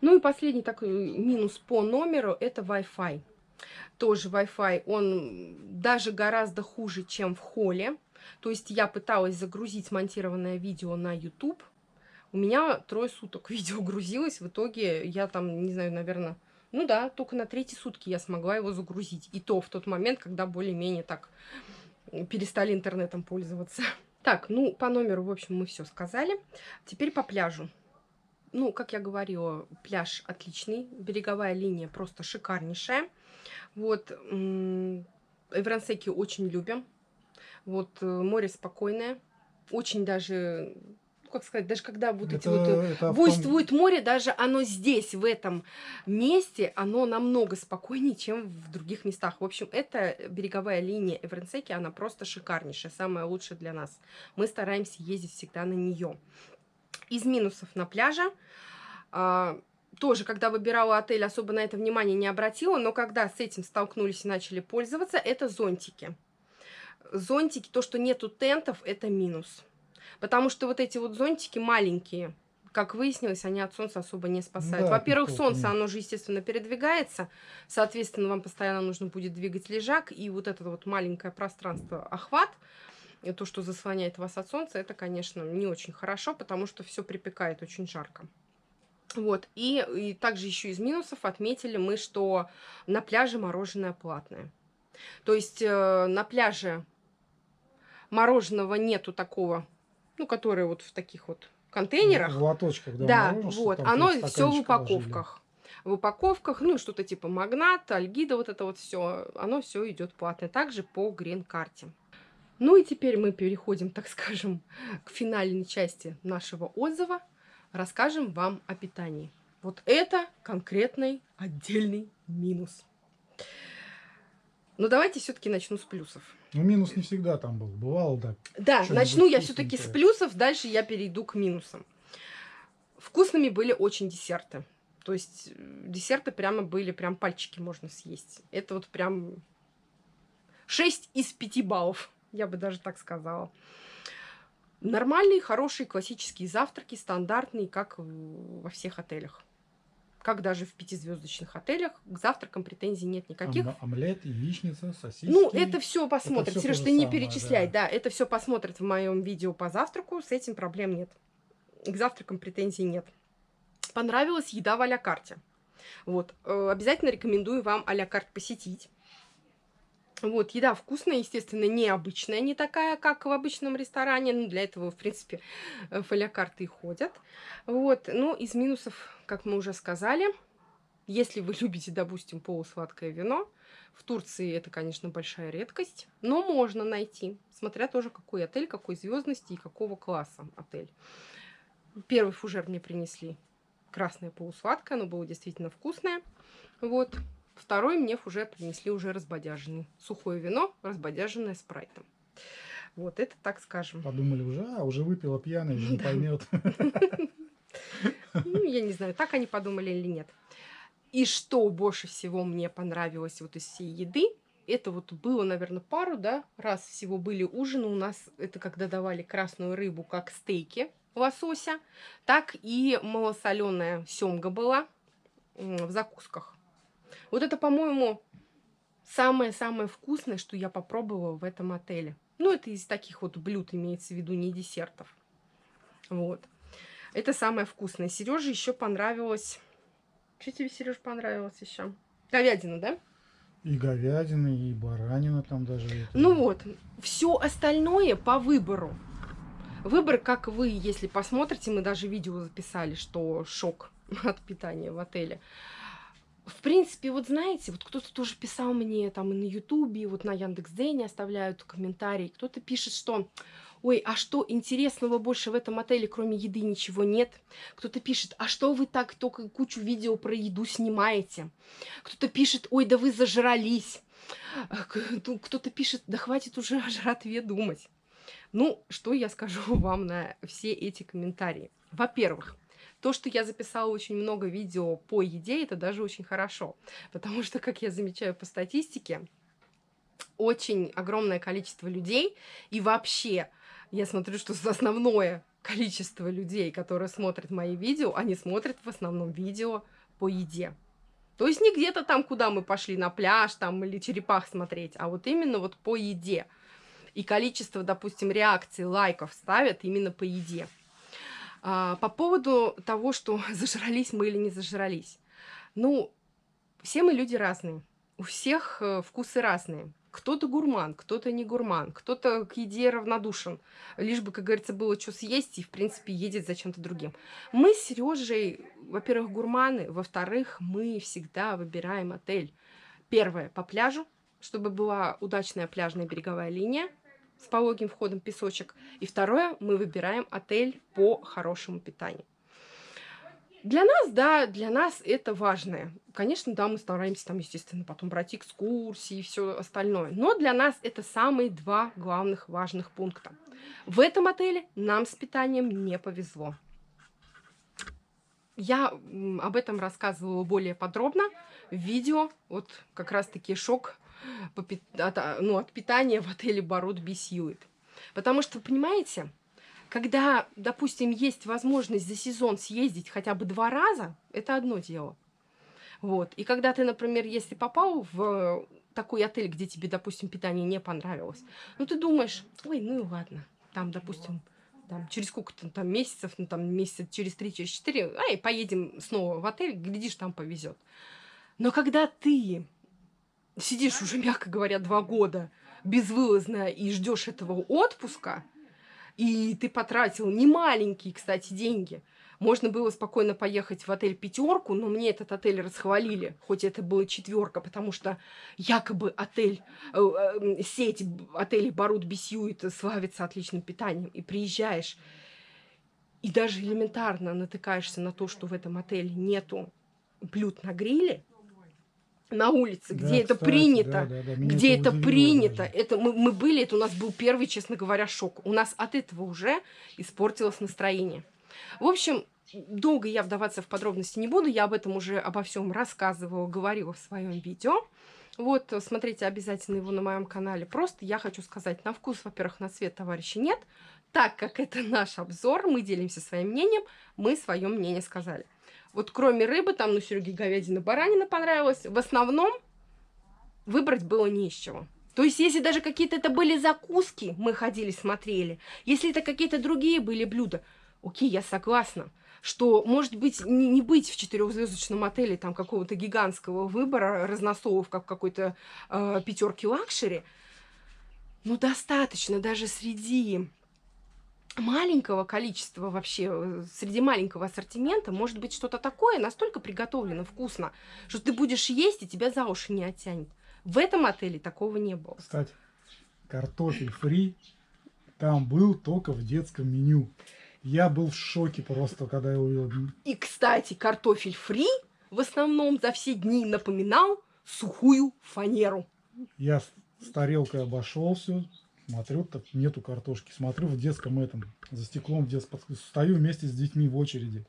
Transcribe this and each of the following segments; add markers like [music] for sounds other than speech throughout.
Ну и последний такой минус по номеру – это Wi-Fi. Тоже Wi-Fi, он даже гораздо хуже, чем в холле. То есть я пыталась загрузить смонтированное видео на YouTube. У меня трое суток [laughs] видео грузилось. В итоге я там, не знаю, наверное... Ну да, только на третьи сутки я смогла его загрузить. И то в тот момент, когда более-менее так перестали интернетом пользоваться. [laughs] Так, ну, по номеру, в общем, мы все сказали. Теперь по пляжу. Ну, как я говорила, пляж отличный. Береговая линия просто шикарнейшая. Вот, Эврансеки очень любим. Вот, э, море спокойное. Очень даже ну, как сказать, даже когда вот это, эти вот э, это буйствует море, даже оно здесь, в этом месте, оно намного спокойнее, чем в других местах. В общем, эта береговая линия Эвренсеки, она просто шикарнейшая, самая лучшая для нас. Мы стараемся ездить всегда на нее. Из минусов на пляже, а, тоже, когда выбирала отель, особо на это внимание не обратила, но когда с этим столкнулись и начали пользоваться, это зонтики. Зонтики, то, что нету тентов, это минус. Потому что вот эти вот зонтики маленькие, как выяснилось, они от солнца особо не спасают. Да, Во-первых, солнце, нет. оно же, естественно, передвигается, соответственно, вам постоянно нужно будет двигать лежак, и вот это вот маленькое пространство, охват, и то, что заслоняет вас от солнца, это, конечно, не очень хорошо, потому что все припекает очень жарко. Вот, и, и также еще из минусов отметили мы, что на пляже мороженое платное. То есть э, на пляже мороженого нету такого ну, которые вот в таких вот контейнерах. В лоточках, да. Да, вот, оно все в упаковках. Ложили. В упаковках, ну, что-то типа магнат, альгида, вот это вот все, оно все идет платное. Также по грин-карте. Ну и теперь мы переходим, так скажем, [laughs] к финальной части нашего отзыва. Расскажем вам о питании. Вот это конкретный отдельный минус. Но давайте все-таки начну с плюсов. Ну, минус не всегда там был. Бывало, да. Да, начну я все-таки с плюсов, дальше я перейду к минусам. Вкусными были очень десерты. То есть э, десерты прямо были, прям пальчики можно съесть. Это вот прям 6 из 5 баллов, я бы даже так сказала. Нормальные, хорошие, классические завтраки, стандартные, как во всех отелях как даже в пятизвездочных отелях, к завтракам претензий нет никаких. Ом омлет, яичница, сосиски. Ну, это все посмотрит. Это Сереж, ты не перечисляй, да. да, это все посмотрит в моем видео по завтраку, с этим проблем нет. К завтракам претензий нет. Понравилась еда в а карте. Вот, э, обязательно рекомендую вам а карт посетить. Вот, еда вкусная, естественно, необычная, не такая, как в обычном ресторане. Ну, для этого, в принципе, э, фолиокарты и ходят. Вот, ну, из минусов, как мы уже сказали, если вы [laughs] любите, допустим, полусладкое вино, в Турции это, конечно, большая редкость, но можно найти, смотря тоже какой отель, какой звездности и какого класса отель. Первый фужер мне принесли красное полусладкое, оно было действительно вкусное. Вот, Второй мне уже принесли уже разбодяженный. Сухое вино, разбодяженное спрайтом. Вот это так скажем. Подумали уже, а уже выпила пьяная, не [laughs] поймет. Ну, я не знаю, так они подумали или нет. И что больше всего мне понравилось вот из всей еды, это вот было, наверное, пару, да, раз всего были ужины у нас, это когда давали красную рыбу как стейки лосося, так и малосоленая семга была в закусках. Вот это, по-моему, самое-самое вкусное, что я попробовала в этом отеле. Ну, это из таких вот блюд имеется в виду, не десертов. Вот. Это самое вкусное. Сереже еще понравилось... Что тебе, Сереж, понравилось еще? Говядина, да? И говядина, и баранина там даже. Ну вот, все остальное по выбору. Выбор, как вы, если посмотрите, мы даже видео записали, что шок [laughs] от питания в отеле в принципе, вот знаете, вот кто-то тоже писал мне там и на Ютубе, вот на Яндекс.Дзене оставляют комментарии, кто-то пишет, что ой, а что интересного больше в этом отеле, кроме еды, ничего нет. Кто-то пишет, а что вы так только кучу видео про еду снимаете. Кто-то пишет, ой, да вы зажрались. Кто-то пишет, да хватит уже о жратве думать. Ну, что я скажу [laughs] вам на все эти комментарии? Во-первых, то, что я записала очень много видео по еде, это даже очень хорошо. [laughs] Потому что, как я замечаю по статистике, очень огромное количество людей и вообще, я смотрю, что основное количество людей, которые смотрят мои видео, они смотрят в основном видео по еде. То есть не где-то там, куда мы пошли на пляж там или черепах смотреть, а вот именно вот по еде. И количество, допустим, реакций, лайков ставят именно по еде. А, по поводу того, что [laughs] зажрались мы или не зажрались. Ну, все мы люди разные. У всех э, вкусы разные. Кто-то гурман, кто-то не гурман, кто-то к еде равнодушен. Лишь бы, как говорится, было что съесть и, в принципе, едет за чем-то другим. Мы с Сережей, во-первых, гурманы, во-вторых, мы всегда выбираем отель. Первое, по пляжу, чтобы была удачная пляжная береговая линия с пологим входом песочек. И второе, мы выбираем отель по хорошему питанию. Для нас, да, для нас это важное. Конечно, да, мы стараемся там, естественно, потом брать экскурсии и все остальное. Но для нас это самые два главных важных пункта. В этом отеле нам с питанием не повезло. Я об этом рассказывала более подробно в видео. Вот как раз-таки шок от, ну, от питания в отеле Барут Бисьюит. Потому что, понимаете, когда, допустим, есть возможность за сезон съездить хотя бы два раза, это одно дело. Вот. И когда ты, например, если попал в такой отель, где тебе, допустим, питание не понравилось, ну ты думаешь, ой, ну и ладно, там, допустим, там, через сколько-то там месяцев, ну там месяца через три, через четыре, ай, поедем снова в отель, глядишь, там повезет. Но когда ты сидишь уже, [laughs] мягко говоря, два года безвылазно и ждешь этого отпуска, и ты потратил немаленькие, кстати, деньги. Можно было спокойно поехать в отель пятерку, но мне этот отель расхвалили, хоть это была четверка, потому что якобы отель, э, э, сеть отелей Барут Бисьюит славится отличным питанием. И приезжаешь, и даже элементарно натыкаешься на то, что в этом отеле нету блюд на гриле, на улице, да, где кстати, это принято, да, да, да. где это, принято. Это мы, мы были, это у нас был первый, честно говоря, шок. У нас от этого уже испортилось настроение. В общем, долго я вдаваться в подробности не буду, я об этом уже обо всем рассказывала, говорила в своем видео. Вот, смотрите обязательно его на моем канале. Просто я хочу сказать, на вкус, во-первых, на цвет товарища нет. Так как это наш обзор, мы делимся своим мнением, мы свое мнение сказали. Вот кроме рыбы, там, ну, Сереге говядина, баранина понравилась. В основном выбрать было не из чего. То есть, если даже какие-то это были закуски, мы ходили, смотрели. Если это какие-то другие были блюда, окей, я согласна что, может быть, не, не быть в четырехзвездочном отеле там какого-то гигантского выбора разносолов, как какой-то э, пятерке luxury, но достаточно даже среди маленького количества вообще, э, среди маленького ассортимента может быть что-то такое, настолько приготовлено вкусно, что ты будешь есть, и тебя за уши не оттянет. В этом отеле такого не было. Кстати, картофель фри там был только в детском меню. Я был в шоке просто, когда я увидел. И, кстати, картофель фри в основном за все дни напоминал сухую фанеру. Я с тарелкой обошел все, Смотрю, так нету картошки. Смотрю в детском этом, за стеклом в детском. Стою вместе с детьми в очереди.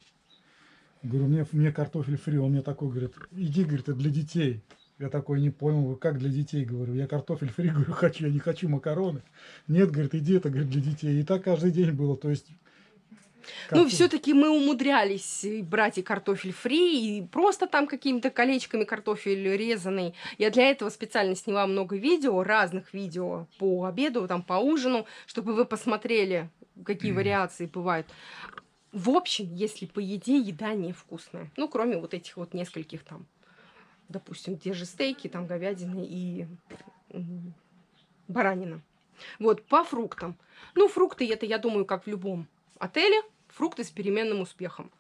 Говорю, мне, мне картофель фри. Он мне такой говорит, иди, говорит, это для детей. Я такой не понял, как для детей, говорю. Я картофель фри, [laughs] говорю, хочу, я не хочу макароны. Нет, говорит, иди, это, говорит, для детей. И так каждый день было. То есть ну, все-таки мы умудрялись брать и картофель фри, и просто там какими-то колечками картофель резанный. Я для этого специально сняла много видео, разных видео по обеду, там по ужину, чтобы вы посмотрели, какие вариации бывают. В общем, если по еде, еда невкусная. Ну, кроме вот этих вот нескольких там, допустим, те же стейки, там говядины и баранина. Вот, по фруктам. Ну, фрукты это, я думаю, как в любом отеле фрукты с переменным успехом.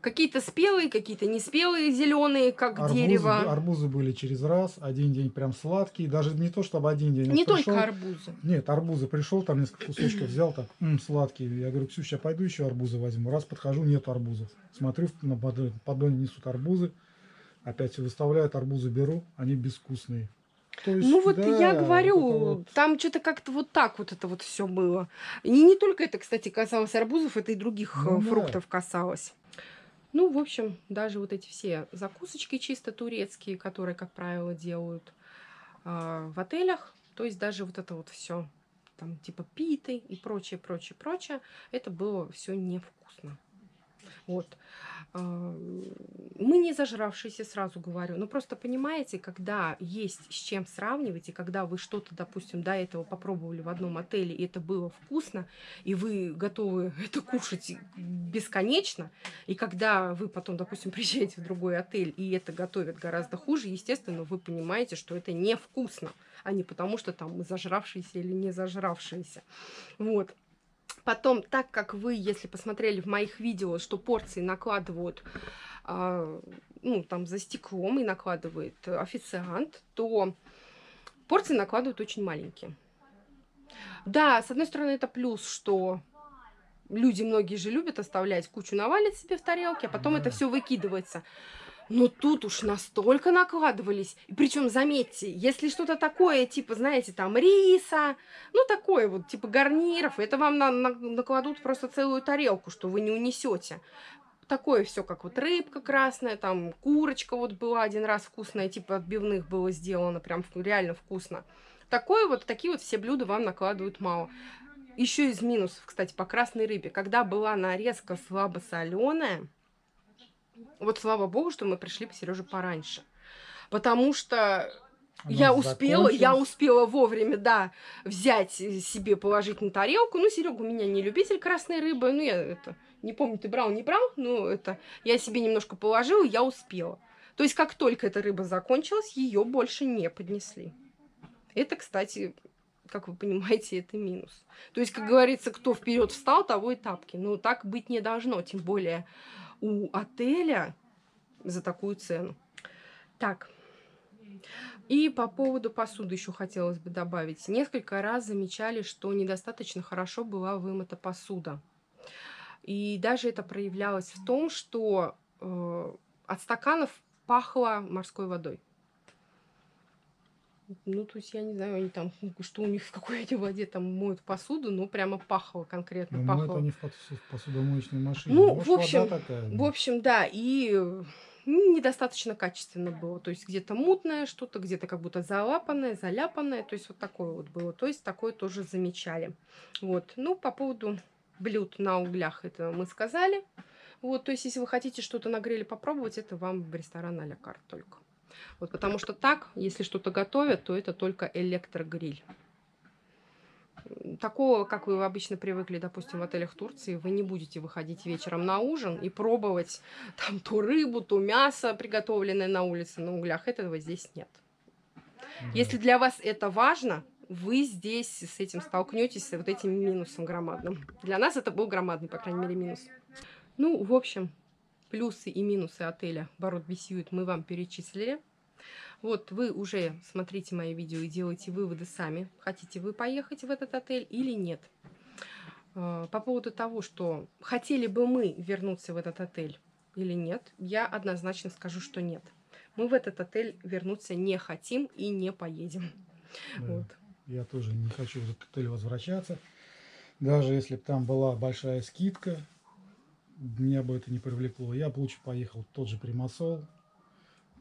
Какие-то спелые, какие-то неспелые, зеленые, как арбузы, дерево. Арбузы были через раз, один день прям сладкие, даже не то, чтобы один день. Не пришел, только арбузы. Нет, арбузы пришел, там несколько кусочков взял, так, м, сладкие. Я говорю, Ксюша, я пойду еще арбузы возьму. Раз подхожу, нет арбузов. Смотрю, на поддоне несут арбузы, опять выставляют, арбузы беру, они безвкусные. Есть, ну вот да, я говорю, вот... там что-то как-то вот так вот это вот все было. И не только это, кстати, касалось арбузов, это и других ну, фруктов да. касалось. Ну, в общем, даже вот эти все закусочки чисто турецкие, которые, как правило, делают э, в отелях, то есть даже вот это вот все там типа питы и прочее, прочее, прочее. Это было все невкусно. Вот. А, мы не зажравшиеся, сразу говорю. Но просто понимаете, когда есть с чем сравнивать, и когда вы что-то, допустим, до этого попробовали в одном отеле, и это было вкусно, и вы готовы [laughs] это кушать бесконечно, и когда вы потом, допустим, [laughs] приезжаете в другой отель, и это готовят гораздо хуже, естественно, вы понимаете, что это невкусно, а не потому, что там мы зажравшиеся или не зажравшиеся. Вот. Потом, так как вы, если посмотрели в моих видео, что порции накладывают, э, ну, там, за стеклом и накладывает официант, то порции накладывают очень маленькие. Да, с одной стороны, это плюс, что люди многие же любят оставлять кучу навалить себе в тарелке, а потом это все выкидывается. Но тут уж настолько накладывались. И причем, заметьте, если что-то такое, типа, знаете, там риса, ну, такое вот, типа гарниров, это вам на на накладут просто целую тарелку, что вы не унесете. Такое все, как вот рыбка красная, там курочка вот была один раз вкусная, типа отбивных было сделано, прям реально вкусно. Такое вот, такие вот все блюда вам накладывают мало. Еще из минусов, кстати, по красной рыбе. Когда была нарезка слабосоленая, вот слава богу, что мы пришли по Сереже пораньше. Потому что Она я успела, я успела вовремя, да, взять себе, положить на тарелку. Ну, Серега у меня не любитель красной рыбы. Ну, я это, не помню, ты брал, не брал, но это, я себе немножко положила, я успела. То есть, как только эта рыба закончилась, ее больше не поднесли. Это, кстати, как вы понимаете, это минус. То есть, как говорится, кто вперед встал, того и тапки. Но так быть не должно, тем более у отеля за такую цену. Так. И по поводу посуды еще хотелось бы добавить. Несколько раз замечали, что недостаточно хорошо была вымыта посуда. И даже это проявлялось в том, что э, от стаканов пахло морской водой. Ну, то есть, я не знаю, они там, [laughs] что у них в какой то воде там моют посуду, но прямо пахло конкретно. Ну, пахло. не в посудомоечной машине. Ну, Может, в общем, такая, в общем, да, и недостаточно качественно было. То есть, где-то мутное что-то, где-то как будто залапанное, заляпанное. То есть, вот такое вот было. То есть, такое тоже замечали. Вот. Ну, по поводу блюд на углях, это мы сказали. Вот, то есть, если вы хотите что-то на гриле попробовать, это вам в ресторан а-ля карт только. Вот, потому что так, если что-то готовят, то это только электрогриль. Такого, как вы обычно привыкли, допустим, в отелях Турции, вы не будете выходить вечером на ужин и пробовать [laughs] там ту рыбу, то мясо, приготовленное на улице на углях. Этого здесь нет. Если для вас это важно, вы здесь с этим столкнетесь, с вот этим минусом громадным. Для нас это был громадный, по крайней мере, минус. Ну, в общем, плюсы и минусы отеля Барот Бесьют мы вам перечислили. Вот вы уже смотрите мои видео и делаете выводы сами. Хотите вы поехать в этот отель или нет. А, по поводу того, что хотели бы мы вернуться в этот отель или нет, я однозначно скажу, что нет. Мы в этот отель вернуться не хотим и не поедем. Да, вот. Я тоже не хочу в этот отель возвращаться. Даже если бы там была большая скидка, меня бы это не привлекло. Я бы лучше поехал в тот же Примасол,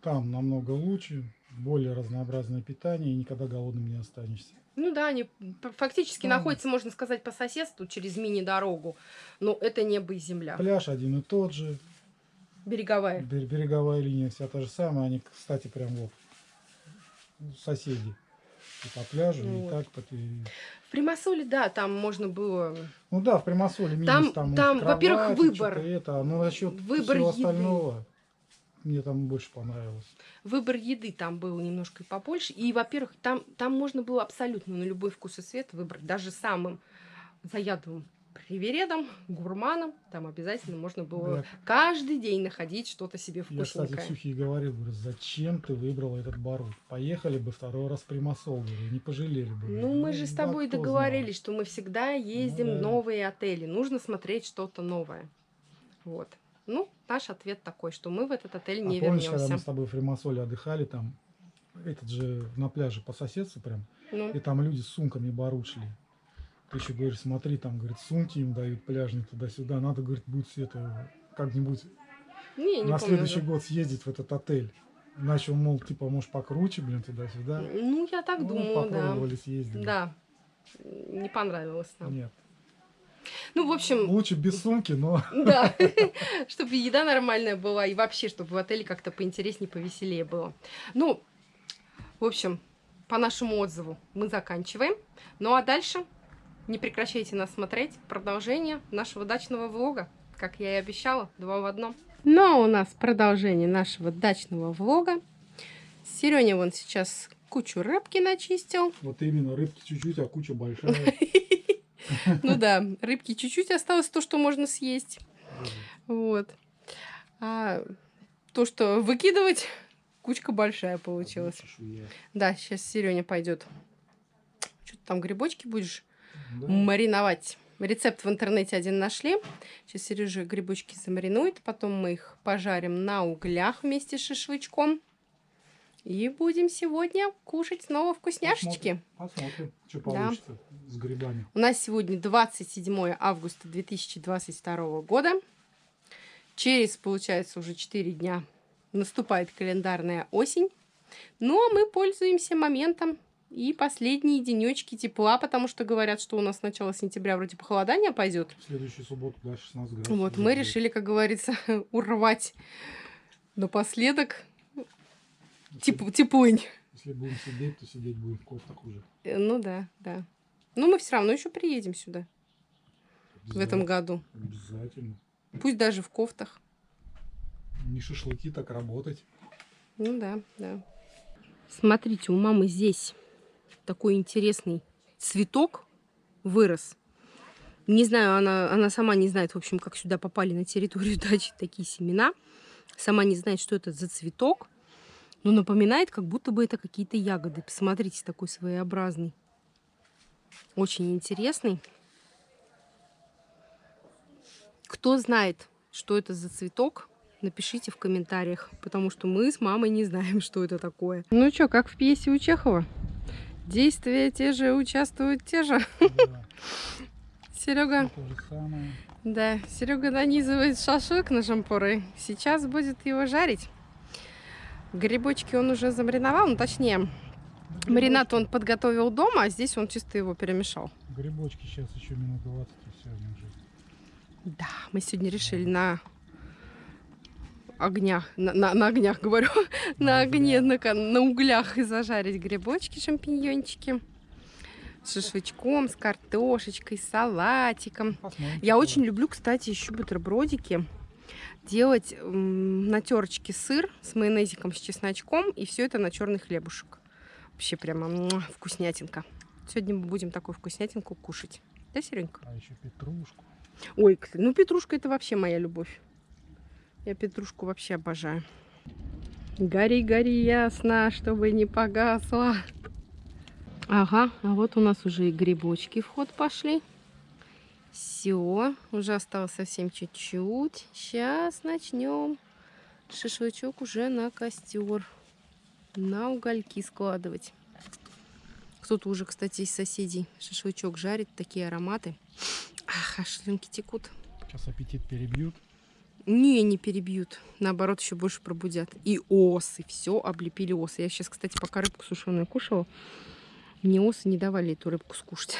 там намного лучше, более разнообразное питание, и никогда голодным не останешься. Ну да, они фактически Там. находятся, можно сказать, по соседству через мини-дорогу, но это небо и земля. Пляж один и тот же. Береговая. Береговая линия вся та же самая, они, кстати, прям вот соседи. И по пляжу, ну, и так. По... В Примасоле, да, там можно было... Ну да, в Примасоле минус там, там, там во-первых, выбор. Это, но насчет выбор всего еды. остального мне там больше понравилось. Выбор еды там был немножко побольше. И, во-первых, там, там можно было абсолютно на любой вкус и цвет выбрать. Даже самым заядлым привередом, гурманом, там обязательно можно было я... каждый день находить что-то себе вкусненькое. Я, кстати, Ксюхе говорил, говорю, зачем ты выбрал этот барут? Поехали бы второй раз в Примасол, говорю, не пожалели бы. Ну, мы ну, же с тобой договорились, знал. что мы всегда ездим ну, да. в новые отели. Нужно смотреть что-то новое. Вот. Ну, наш ответ такой, что мы в этот отель не а помнишь, вернемся. когда мы с тобой в Римасоле отдыхали, там, этот же на пляже по соседству прям, ну. и там люди с сумками баручили. Ты еще говоришь, смотри, там, говорит, сумки им дают пляжные туда-сюда. Надо, говорит, будет это как-нибудь не, не на следующий уже. год съездить в этот отель. Он, мол, типа, может, покруче, блин, туда-сюда. Ну, я так ну, думаю, попробовали, да. съездили. Да. не понравилось нам. Нет. Ну, в общем, Лучше без сумки, но [laughs] да, [laughs] чтобы еда нормальная была и вообще, чтобы в отеле как-то поинтереснее, повеселее было. Ну, в общем, по нашему отзыву мы заканчиваем. Ну, а дальше не прекращайте нас смотреть. Продолжение нашего дачного влога, как я и обещала, два в одном. Ну, а у нас продолжение нашего дачного влога. Сереня вон сейчас кучу рыбки начистил. вот именно рыбки чуть-чуть, а куча большая. [laughs] Ну да, рыбки чуть-чуть осталось то, что можно съесть. Вот. А то, что выкидывать, кучка большая получилась. Да, сейчас Сереня пойдет. Что ты там грибочки будешь Да. мариновать? Рецепт в интернете один нашли. Сейчас Сережа грибочки замаринует, потом мы их пожарим на углях вместе с шашлычком. И будем сегодня кушать снова вкусняшечки. Посмотрим, что Да. получится с грибами. У нас сегодня 27 августа 2022 года. Через, получается, уже 4 дня наступает календарная осень. Ну, а мы пользуемся моментом и последние денечки тепла, потому что говорят, что у нас с начала сентября вроде похолодание пойдет. Следующую субботу, да, 16 градусов. Вот, мы будет. решили, как говорится, [laughs] урвать напоследок Если- теп- теплынь. Если будем сидеть, то сидеть будем в кофтах уже. Э, Ну да, да. Но мы все равно еще приедем сюда в этом году. Обязательно. Пусть даже в кофтах. Не шашлыки, так работать. Ну да, да. Смотрите, у мамы здесь такой интересный цветок вырос. Не знаю, она, она сама не знает, в общем, как сюда попали на территорию [laughs] дачи такие семена. Сама не знает, что это за цветок. Но напоминает, как будто бы это какие-то ягоды. Посмотрите, такой своеобразный. Очень интересный. Кто знает, что это за цветок, напишите в комментариях, потому что мы с мамой не знаем, [laughs] что это такое. Ну что, как в пьесе у Чехова? Действия те же, участвуют те же. Да, [laughs] Серега, самое. да, Серега нанизывает шашлык на шампуры. Сейчас будет его жарить. Грибочки он уже замариновал, ну точнее, маринад он подготовил дома, а здесь он чисто его перемешал. Грибочки сейчас еще минут 20 и все, они уже. Да, мы сегодня решили на огнях, на, на- на огнях, говорю, [laughs] на огне, на, на углях и зажарить грибочки, шампиньончики. С шашлычком, с картошечкой, с салатиком. Посмотрим, Я очень люблю, кстати, еще бутербродики. Делать на терочке сыр с майонезиком, с чесночком и все это на черный хлебушек. Вообще прямо муа, вкуснятинка. Сегодня мы будем такую вкуснятинку кушать. Да, Серенька? А еще петрушку. Ой, ну петрушка это вообще моя любовь. Я петрушку вообще обожаю. Гори, гори ясно, чтобы не погасла. Ага, а вот у нас уже и грибочки в ход пошли. Все, уже осталось совсем чуть-чуть. Сейчас начнем шашлычок уже на костер. На угольки складывать. Кто-то уже, кстати, из соседей шашлычок жарит. Такие ароматы. Ах, аж текут. Сейчас аппетит перебьют. Не, не перебьют. Наоборот, еще больше пробудят. И осы. Все облепили осы. Я сейчас, кстати, пока рыбку сушеную кушала, мне осы не давали эту рыбку скушать.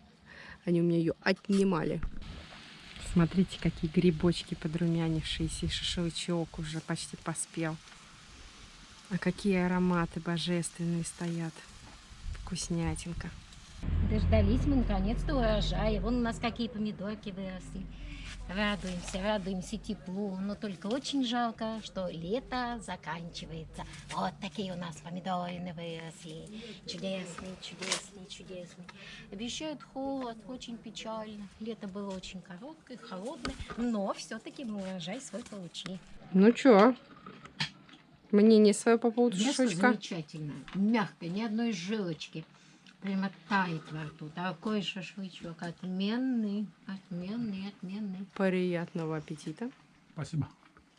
[laughs] Они у меня ее отнимали. Смотрите, какие грибочки подрумянившиеся. И шашлычок уже почти поспел. А какие ароматы божественные стоят. Вкуснятинка. Дождались мы наконец-то урожая. Вон у нас какие помидорки выросли. Радуемся, радуемся теплу. Но только очень жалко, что лето заканчивается. Вот такие у нас помидорины выросли. Чудесные, чудесные, чудесные. Обещают холод, очень печально. Лето было очень короткое, холодное. Но все-таки мы урожай свой получили. Ну чё? Мнение свое по поводу Мясо шашлычка? замечательное, мягкое, ни одной жилочки. Прямо тает во рту. Такой шашлычок отменный, отменный, отменный. Приятного аппетита. Спасибо.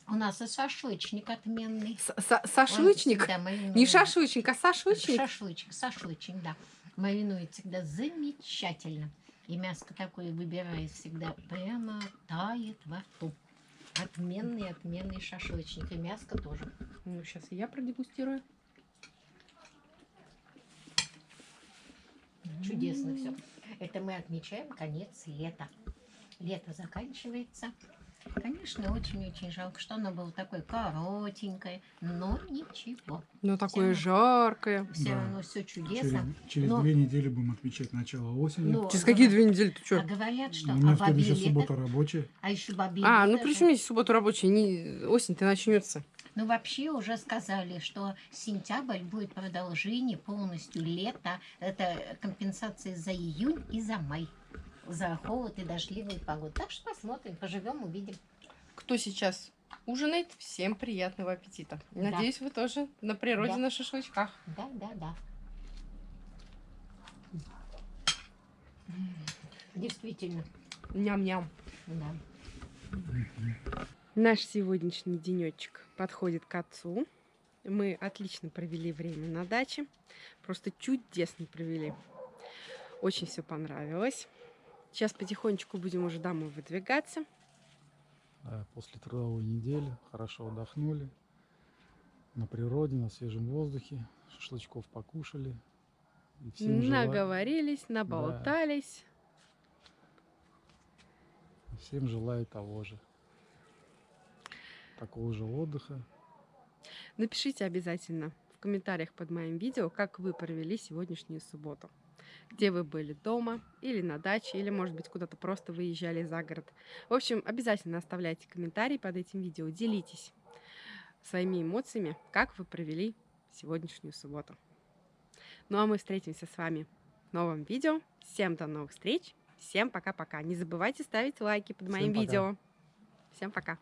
У нас и шашлычник отменный. С- са- Он Шашлычник? всегда маринует. Не шашлычник, а шашлычник. Шашлычник, шашлычник, да. Маринует всегда замечательно. И мяско такое выбирает всегда прямо тает во рту. Отменный, отменный шашлычник. И мяско тоже. Ну, сейчас и я продегустирую. Чудесно все. Это мы отмечаем конец лета. Лето заканчивается. Конечно, очень-очень жалко, что оно было такое коротенькое, но ничего. Ну, такое Всё жаркое. Все Да. равно все Через, чудесно. через Но- две недели будем отмечать начало осени. Но- Через какие две недели ты А что? говорят, что У меня а в следующая бабье суббота рабочая. а еще бабье А, ну при чем здесь субботу рабочая? Не... Осень-то начнется. Ну, вообще уже сказали, что сентябрь будет продолжение полностью лета. Это компенсация за июнь и за май. За холод и дождливую погоду. Так что посмотрим, поживем, увидим. Кто сейчас ужинает, всем приятного аппетита. Да. Надеюсь, вы тоже на природе Да. на шашлычках. Да, да, да. Действительно, Ням-ням. да. Наш сегодняшний денечек подходит к концу. Мы отлично провели время на даче. Просто чудесно провели. Очень все понравилось. Сейчас потихонечку будем уже домой выдвигаться. Да, после трудовой недели хорошо отдохнули. На природе, на свежем воздухе. Шашлычков покушали. Всем желаю- Наговорились, наболтались. Всем желаю того же. Такого же отдыха. Напишите обязательно в комментариях под моим видео, как вы провели сегодняшнюю субботу. Где вы были дома или на даче, или, может быть, куда-то просто выезжали за город. В общем, обязательно оставляйте комментарии под этим видео, делитесь своими эмоциями, как вы провели сегодняшнюю субботу. Ну а мы встретимся с вами в новом видео. Всем до новых встреч. Всем пока-пока. Не забывайте ставить лайки под Всем моим пока. видео. Всем пока.